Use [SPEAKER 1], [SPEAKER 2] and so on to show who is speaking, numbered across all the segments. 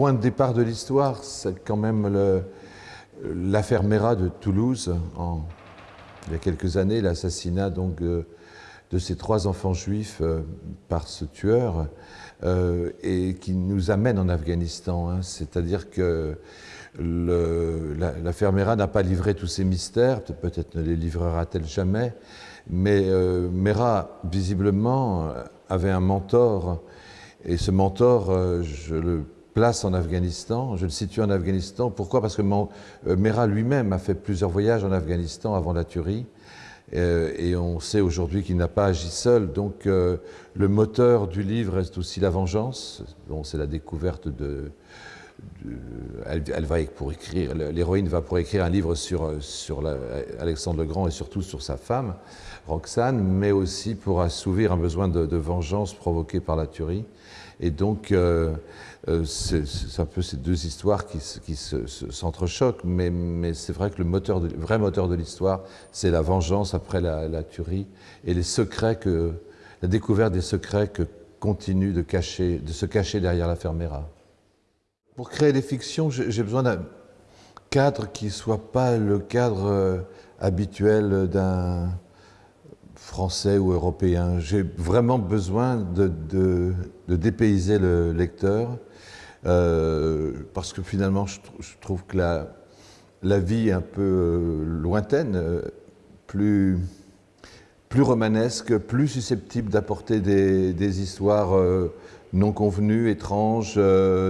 [SPEAKER 1] point de départ de l'histoire, c'est quand même l'affaire Mera de Toulouse, il y a quelques années, l'assassinat donc de, ces trois enfants juifs euh, par ce tueur, euh, et qui nous amène en Afghanistan. Hein. C'est-à-dire que l'affaire Mera n'a pas livré tous ses mystères, peut-être ne les livrera-t-elle jamais, mais euh, Mera, visiblement, avait un mentor, et ce mentor, je le place en Afghanistan. Je le situe en Afghanistan. Pourquoi? Parce que euh, Mera lui-même a fait plusieurs voyages en Afghanistan avant la tuerie. Euh, et on sait aujourd'hui qu'il n'a pas agi seul. Donc euh, le moteur du livre reste aussi la vengeance. Bon, c'est la découverte de... elle, va pour écrire, l'héroïne va pour écrire un livre sur, sur Alexandre le Grand et surtout sur sa femme, Roxane, mais aussi pour assouvir un besoin de, vengeance provoqué par la tuerie. Et donc, euh, c'est un peu ces deux histoires qui, s'entrechoquent, mais, c'est vrai que le, moteur vrai moteur de l'histoire, c'est la vengeance après la, tuerie et les secrets que, la découverte des secrets que continue de, cacher, de se cacher derrière la fermera. Pour créer des fictions, j'ai besoin d'un cadre qui ne soit pas le cadre euh, habituel d'un français ou européen. J'ai vraiment besoin de, dépayser le lecteur euh, parce que finalement, je, trouve que la, la, vie est un peu euh, lointaine, euh, plus, romanesque, plus susceptible d'apporter des, histoires non convenues, étranges,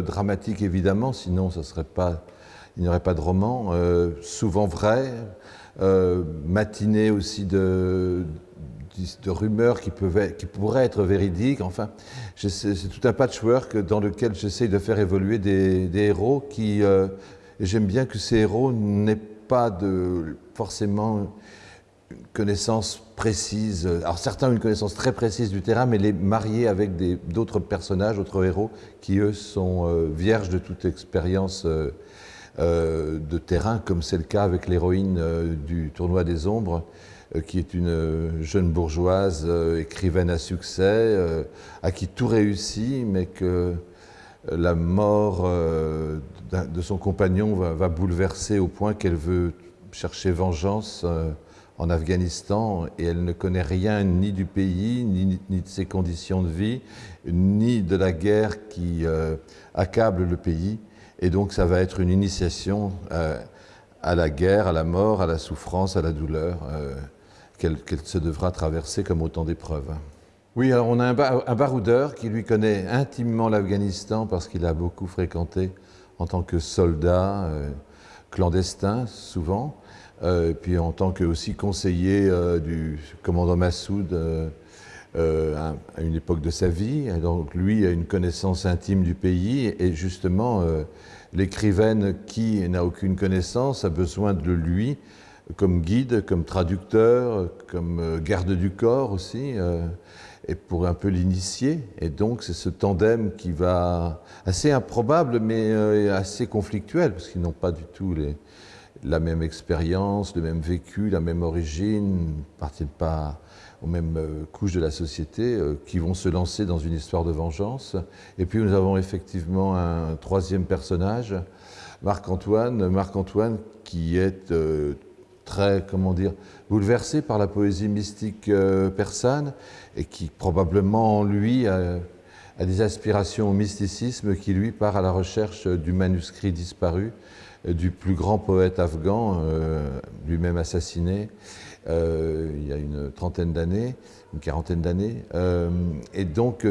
[SPEAKER 1] dramatiques évidemment, sinon ça serait pas, il n'y aurait pas de roman, souvent vrai, matiné aussi de, de rumeurs qui, qui pourraient être véridiques. Enfin, c'est tout un patchwork dans lequel j'essaye de faire évoluer des, héros qui... Euh, j'aime bien que ces héros n'aient pas de, forcément une connaissance précise. Alors certains ont une connaissance très précise du terrain, mais les marier avec d'autres personnages, d'autres héros, qui eux sont euh, vierges de toute expérience euh, de terrain, comme c'est le cas avec l'héroïne du Tournoi des Ombres, qui est une euh, jeune bourgeoise, euh, écrivaine à succès, à qui tout réussit, mais que la mort de son compagnon va, bouleverser au point qu'elle veut chercher vengeance en Afghanistan et elle ne connaît rien ni du pays, ni, de ses conditions de vie, ni de la guerre qui accable le pays. Et donc ça va être une initiation à la guerre, à la mort, à la souffrance, à la douleur qu'elle se devra traverser comme autant d'épreuves. Oui, alors on a un, baroudeur qui lui connaît intimement l'Afghanistan parce qu'il a beaucoup fréquenté en tant que soldat euh, clandestin, souvent, euh, et puis en tant que aussi conseiller euh, du commandant Massoud à, une époque de sa vie. donc lui a une connaissance intime du pays et justement l'écrivaine qui n'a aucune connaissance a besoin de lui comme guide, comme traducteur, comme euh, garde du corps aussi, euh, et pour un peu l'initier. Et donc c'est ce tandem qui va, assez improbable, mais euh, assez conflictuel, parce qu'ils n'ont pas du tout la même expérience, le même vécu, la même origine, ne appartiennent pas aux mêmes couches de la société, qui vont se lancer dans une histoire de vengeance. Et puis nous avons effectivement un troisième personnage, Marc-Antoine, Marc-Antoine qui est très, comment dire, bouleversé par la poésie mystique euh, persane et qui probablement en lui a, des aspirations au mysticisme qui lui part à la recherche du manuscrit disparu euh, du plus grand poète afghan, euh, lui-même assassiné il y a une trentaine d'années, une quarantaine d'années. et donc,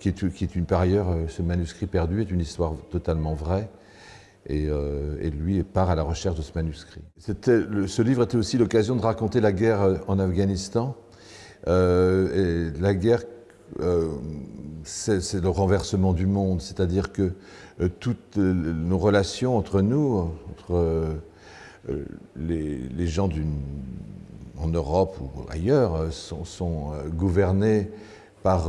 [SPEAKER 1] qui est une, par ailleurs, ce manuscrit perdu est une histoire totalement vraie. Euh, et, lui part à la recherche de ce manuscrit. ce livre était aussi l'occasion de raconter la guerre euh, en Afghanistan. Euh, la guerre, c'est le renversement du monde, c'est-à-dire que toutes nos relations entre nous, entre les, gens en Europe ou ailleurs, sont, sont gouvernées par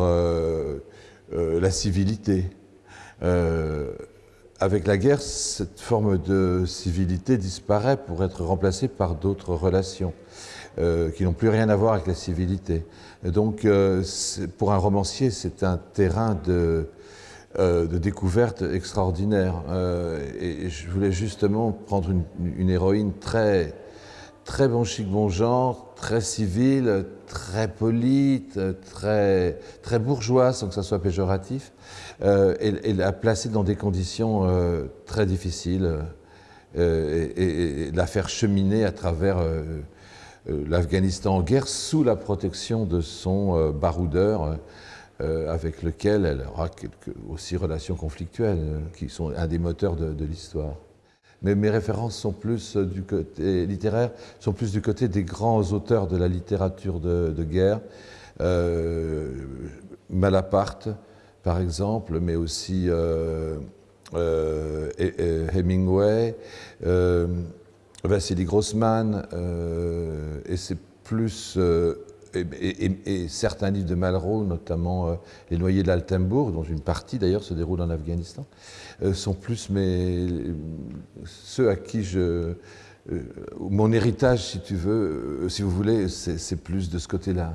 [SPEAKER 1] la civilité avec la guerre, cette forme de civilité disparaît pour être remplacée par d'autres relations euh, qui n'ont plus rien à voir avec la civilité. donc, euh, pour un romancier, c'est un terrain de, de découvertes extraordinaires. et je voulais justement prendre une héroïne très, très bon chic, bon genre, très civile, très polie, très, très bourgeoise, sans que ça soit péjoratif, euh, et, la placer dans des conditions euh, très difficiles euh, et, la faire cheminer à travers l'Afghanistan en guerre sous la protection de son baroudeur. avec lequel elle aura aussi relations conflictuelles, qui sont un des moteurs de l'histoire mais mes références sont plus euh, du côté littéraire, sont plus du côté des grands auteurs de la littérature de, guerre. Euh, Malaparte, par exemple, mais aussi euh, Hemingway, Vassili Grossman, et c'est plus et, certains livres de Malraux, notamment euh, Les Noyés d'Altembourg, dont une partie d'ailleurs se déroule en Afghanistan, euh, sont plus ceux à qui je... Euh, mon héritage, si tu veux, si vous voulez, c'est plus de ce côté-là.